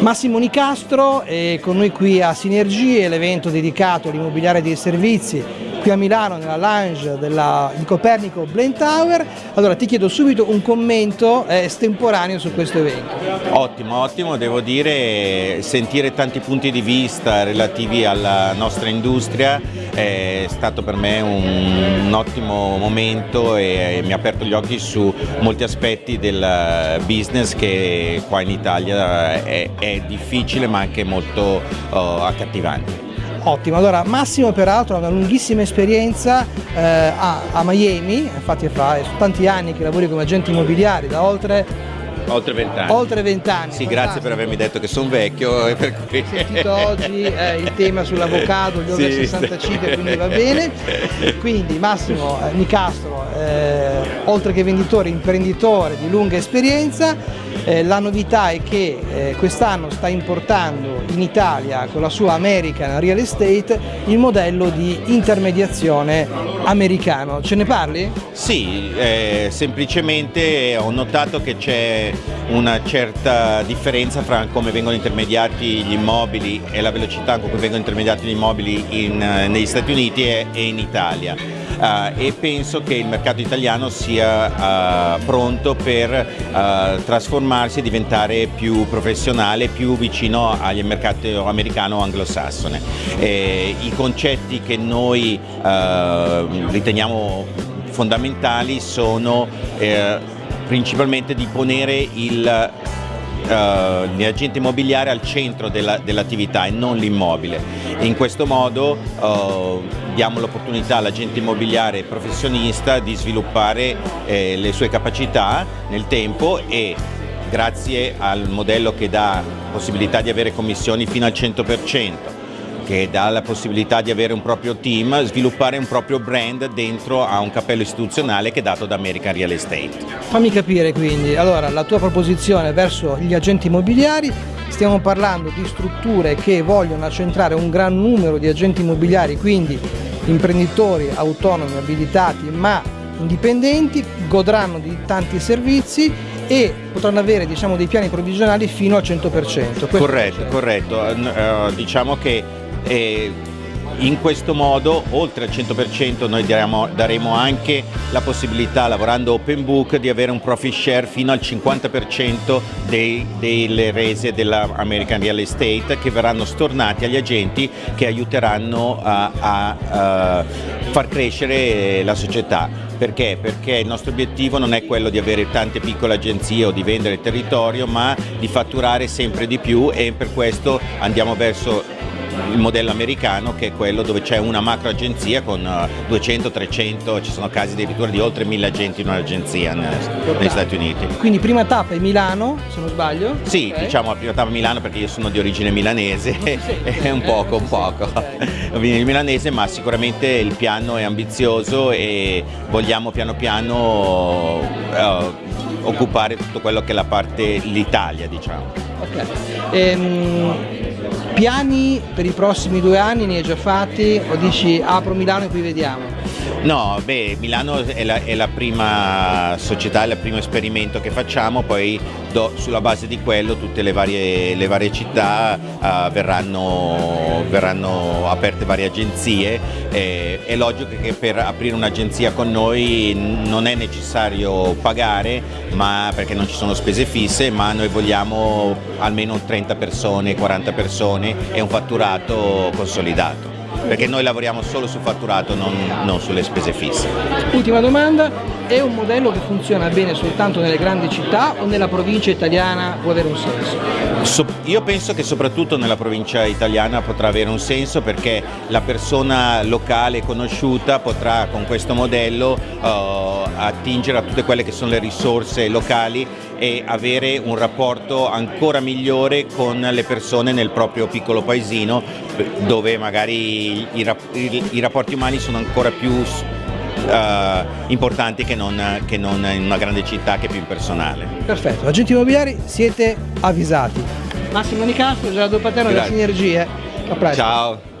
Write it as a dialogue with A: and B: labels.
A: Massimo Nicastro è con noi qui a Sinergie, l'evento dedicato all'immobiliare dei servizi qui a Milano nella lounge della, di Copernico Blend Tower. Allora ti chiedo subito un commento eh, estemporaneo su questo evento.
B: Ottimo, ottimo, devo dire sentire tanti punti di vista relativi alla nostra industria è stato per me un, un ottimo momento e, e mi ha aperto gli occhi su molti aspetti del business che qua in Italia è, è difficile ma anche molto uh, accattivante.
A: Ottimo, allora Massimo peraltro ha una lunghissima esperienza eh, a, a, Miami, infatti fa tanti anni che lavori come agente immobiliare, da oltre
B: Oltre vent'anni.
A: Oltre vent'anni.
B: Sì, grazie per avermi detto che sono vecchio. E per
A: cui... sentito oggi eh, il tema sull'avocado, gli over sì, 65, quindi va bene. Quindi Massimo eh, Nicastro, eh, oltre che venditore, imprenditore di lunga esperienza, eh, la novità è che eh, quest'anno sta importando in Italia con la sua American Real Estate il modello di intermediazione americano. Ce ne parli?
B: Sì, eh, semplicemente ho notato che c'è una certa differenza fra come vengono intermediati gli immobili e la velocità con cui vengono intermediati gli immobili in, eh, negli Stati Uniti e, e in Italia uh, e penso che il mercato italiano sia uh, pronto per uh, trasformarsi e diventare più professionale, più vicino al mercato americano o anglosassone. I concetti che noi riteniamo fondamentali sono eh, principalmente di ponere il uh, l'agente immobiliare al centro dell'attività dell e non l'immobile. In questo modo uh, diamo l'opportunità all'agente immobiliare professionista di sviluppare eh, le sue capacità nel tempo e grazie al modello che dà possibilità di avere commissioni fino al 100%, che dà la possibilità di avere un proprio team, sviluppare un proprio brand dentro a un cappello istituzionale che è dato da American Real Estate.
A: Fammi capire quindi, allora la tua proposizione verso gli agenti immobiliari, stiamo parlando di strutture che vogliono accentrare un gran numero di agenti immobiliari, quindi imprenditori autonomi, abilitati ma indipendenti, godranno di tanti servizi e potranno avere diciamo, dei piani provvisionali fino al 100%.
B: corretto, corretto. Uh, diciamo che e in questo modo, oltre al 100%, noi daremo, daremo, anche la possibilità, lavorando open book, di avere un profit share fino al 50% dei, delle rese dell'American Real Estate che verranno stornati agli agenti che aiuteranno a, a, a far crescere la società. Perché? Perché il nostro obiettivo non è quello di avere tante piccole agenzie o di vendere territorio, ma di fatturare sempre di più e per questo andiamo verso il modello americano che è quello dove c'è una macro agenzia con 200, eh, 300, ci sono casi addirittura di oltre 1000 agenti in un'agenzia negli Stati Uniti.
A: Quindi prima tappa è Milano, se non sbaglio?
B: Sì, okay. diciamo la prima tappa è Milano perché io sono di origine milanese, è un poco, un poco. Okay. milanese ma sicuramente il piano è ambizioso e vogliamo piano piano uh, occupare tutto quello che è la parte, l'Italia diciamo.
A: Ok. Ehm, piani per i prossimi due anni ne hai già fatti o dici apro Milano e qui vediamo?
B: No, beh, Milano è la, è la, prima società, è il primo esperimento che facciamo, poi do, sulla base di quello tutte le varie, le varie città uh, verranno, verranno, aperte varie agenzie. Eh, è logico che per aprire un'agenzia con noi non è necessario pagare ma, perché non ci sono spese fisse, ma noi vogliamo almeno 30 persone, 40 persone e un fatturato consolidato perché noi lavoriamo solo sul fatturato, non, non sulle spese fisse.
A: Ultima domanda, è un modello che funziona bene soltanto nelle grandi città o nella provincia italiana può avere un senso?
B: So, io penso che soprattutto nella provincia italiana potrà avere un senso perché la persona locale conosciuta potrà con questo modello uh, attingere a tutte quelle che sono le risorse locali e avere un rapporto ancora migliore con le persone nel proprio piccolo paesino dove magari i, i, i rapporti umani sono ancora più uh, importanti che non, che non in una grande città che è più impersonale.
A: Perfetto, agenti immobiliari siete avvisati. Massimo Nicastro, Gerardo Paterno della Sinergie.
B: A presto. Ciao.